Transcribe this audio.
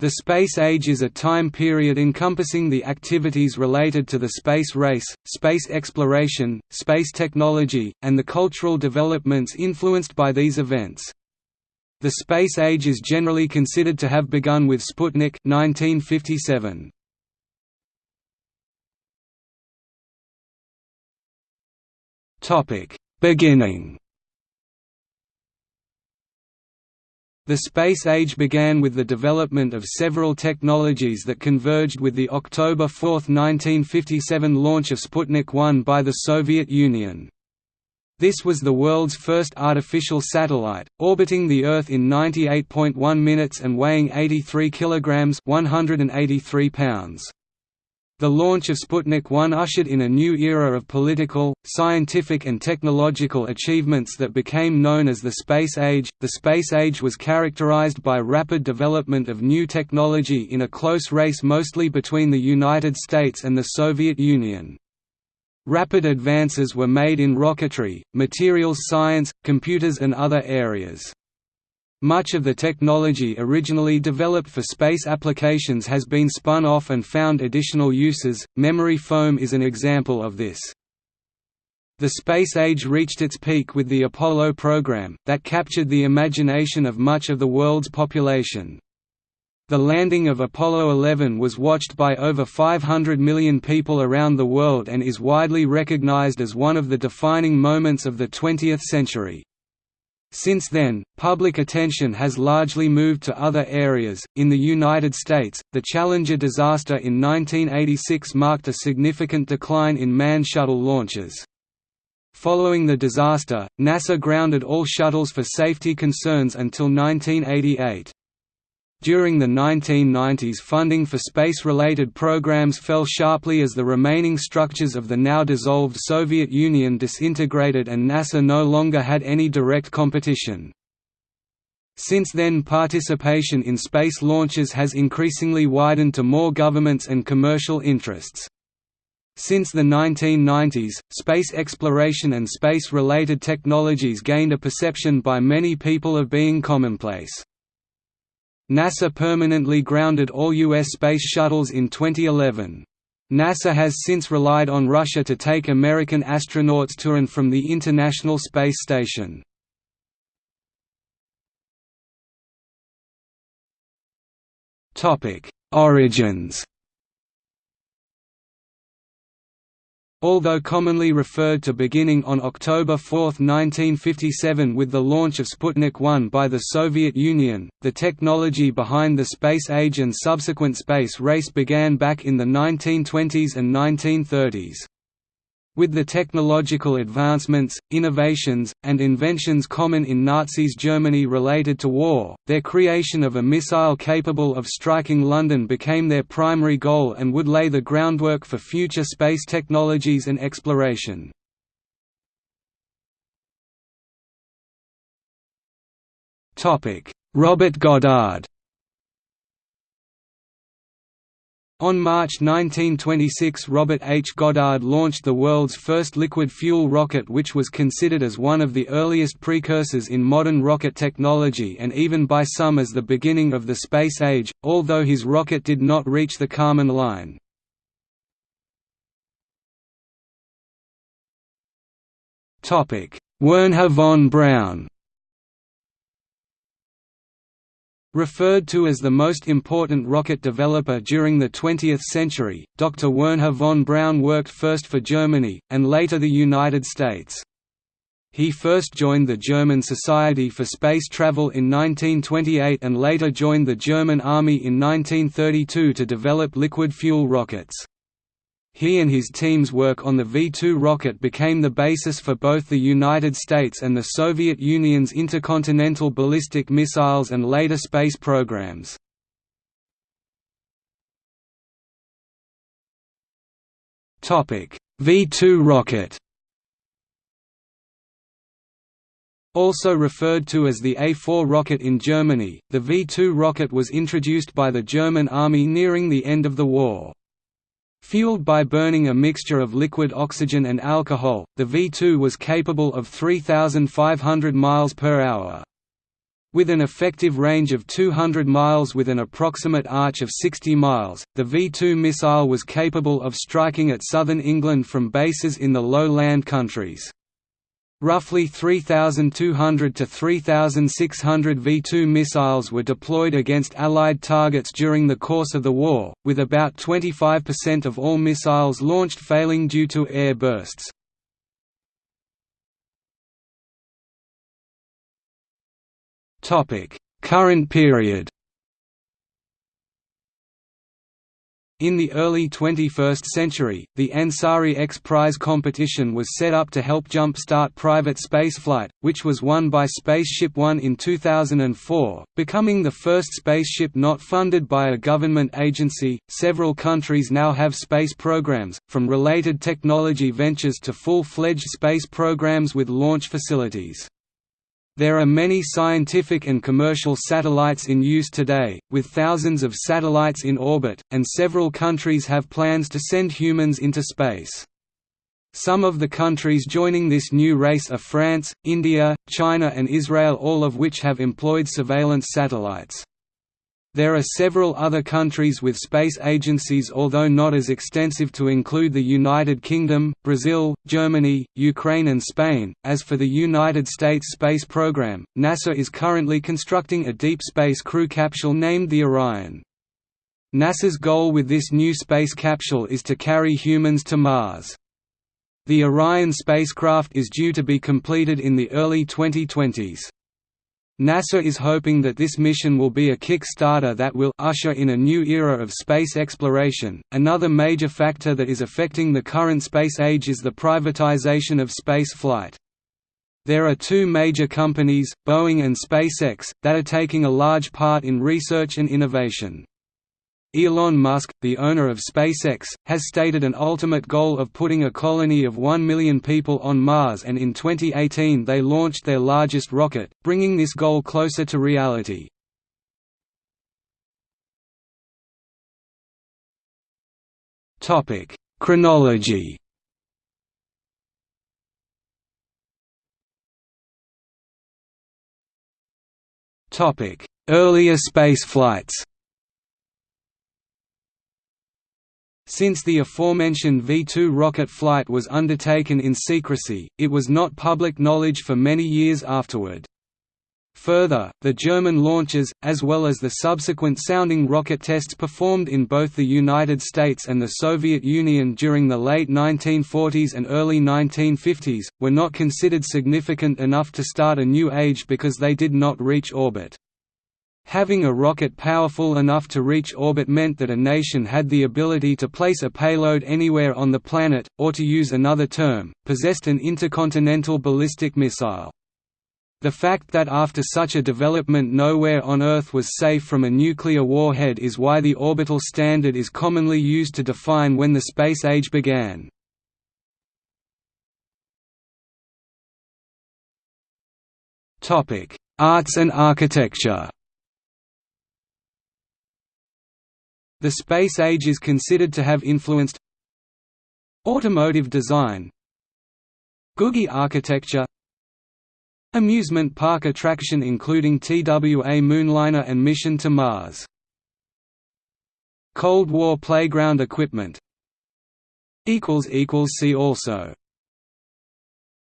The space age is a time period encompassing the activities related to the space race, space exploration, space technology, and the cultural developments influenced by these events. The space age is generally considered to have begun with Sputnik 1957. Topic: Beginning The space age began with the development of several technologies that converged with the October 4, 1957 launch of Sputnik 1 by the Soviet Union. This was the world's first artificial satellite, orbiting the Earth in 98.1 minutes and weighing 83 kilograms (183 pounds). The launch of Sputnik 1 ushered in a new era of political, scientific, and technological achievements that became known as the Space Age. The Space Age was characterized by rapid development of new technology in a close race mostly between the United States and the Soviet Union. Rapid advances were made in rocketry, materials science, computers, and other areas. Much of the technology originally developed for space applications has been spun off and found additional uses. Memory foam is an example of this. The space age reached its peak with the Apollo program, that captured the imagination of much of the world's population. The landing of Apollo 11 was watched by over 500 million people around the world and is widely recognized as one of the defining moments of the 20th century. Since then, public attention has largely moved to other areas. In the United States, the Challenger disaster in 1986 marked a significant decline in manned shuttle launches. Following the disaster, NASA grounded all shuttles for safety concerns until 1988. During the 1990s funding for space-related programs fell sharply as the remaining structures of the now dissolved Soviet Union disintegrated and NASA no longer had any direct competition. Since then participation in space launches has increasingly widened to more governments and commercial interests. Since the 1990s, space exploration and space-related technologies gained a perception by many people of being commonplace. NASA permanently grounded all U.S. space shuttles in 2011. NASA has since relied on Russia to take American astronauts to and from the International Space Station. Origins Although commonly referred to beginning on October 4, 1957 with the launch of Sputnik 1 by the Soviet Union, the technology behind the space age and subsequent space race began back in the 1920s and 1930s. With the technological advancements, innovations, and inventions common in Nazis Germany related to war, their creation of a missile capable of striking London became their primary goal and would lay the groundwork for future space technologies and exploration. Robert Goddard On March 1926 Robert H. Goddard launched the world's first liquid fuel rocket which was considered as one of the earliest precursors in modern rocket technology and even by some as the beginning of the space age, although his rocket did not reach the Kármán line. Wernher von Braun Referred to as the most important rocket developer during the 20th century, Dr. Wernher von Braun worked first for Germany, and later the United States. He first joined the German Society for Space Travel in 1928 and later joined the German Army in 1932 to develop liquid fuel rockets. He and his team's work on the V-2 rocket became the basis for both the United States and the Soviet Union's intercontinental ballistic missiles and later space programs. V-2 rocket Also referred to as the A-4 rocket in Germany, the V-2 rocket was introduced by the German army nearing the end of the war. Fueled by burning a mixture of liquid oxygen and alcohol, the V-2 was capable of 3,500 miles per hour. With an effective range of 200 miles with an approximate arch of 60 miles, the V-2 missile was capable of striking at southern England from bases in the low land countries. Roughly 3,200 to 3,600 V-2 missiles were deployed against Allied targets during the course of the war, with about 25% of all missiles launched failing due to air bursts. Current period In the early 21st century, the Ansari X Prize competition was set up to help jump-start private spaceflight, which was won by Spaceship One in 2004, becoming the first spaceship not funded by a government agency. Several countries now have space programs, from related technology ventures to full-fledged space programs with launch facilities. There are many scientific and commercial satellites in use today, with thousands of satellites in orbit, and several countries have plans to send humans into space. Some of the countries joining this new race are France, India, China and Israel all of which have employed surveillance satellites. There are several other countries with space agencies although not as extensive to include the United Kingdom, Brazil, Germany, Ukraine and Spain. As for the United States space program, NASA is currently constructing a deep space crew capsule named the Orion. NASA's goal with this new space capsule is to carry humans to Mars. The Orion spacecraft is due to be completed in the early 2020s. NASA is hoping that this mission will be a kick-starter that will usher in a new era of space exploration. Another major factor that is affecting the current space age is the privatization of space flight. There are two major companies, Boeing and SpaceX, that are taking a large part in research and innovation. Elon Musk, the owner of SpaceX, has stated an ultimate goal of putting a colony of 1 million people on Mars and in 2018 they launched their largest rocket, bringing this goal closer to reality. Chronology Earlier spaceflights Since the aforementioned V-2 rocket flight was undertaken in secrecy, it was not public knowledge for many years afterward. Further, the German launches, as well as the subsequent sounding rocket tests performed in both the United States and the Soviet Union during the late 1940s and early 1950s, were not considered significant enough to start a new age because they did not reach orbit. Having a rocket powerful enough to reach orbit meant that a nation had the ability to place a payload anywhere on the planet, or to use another term, possessed an intercontinental ballistic missile. The fact that after such a development nowhere on Earth was safe from a nuclear warhead is why the orbital standard is commonly used to define when the space age began. Arts and architecture The space age is considered to have influenced automotive design Googie architecture amusement park attraction including TWA Moonliner and Mission to Mars Cold War playground equipment See also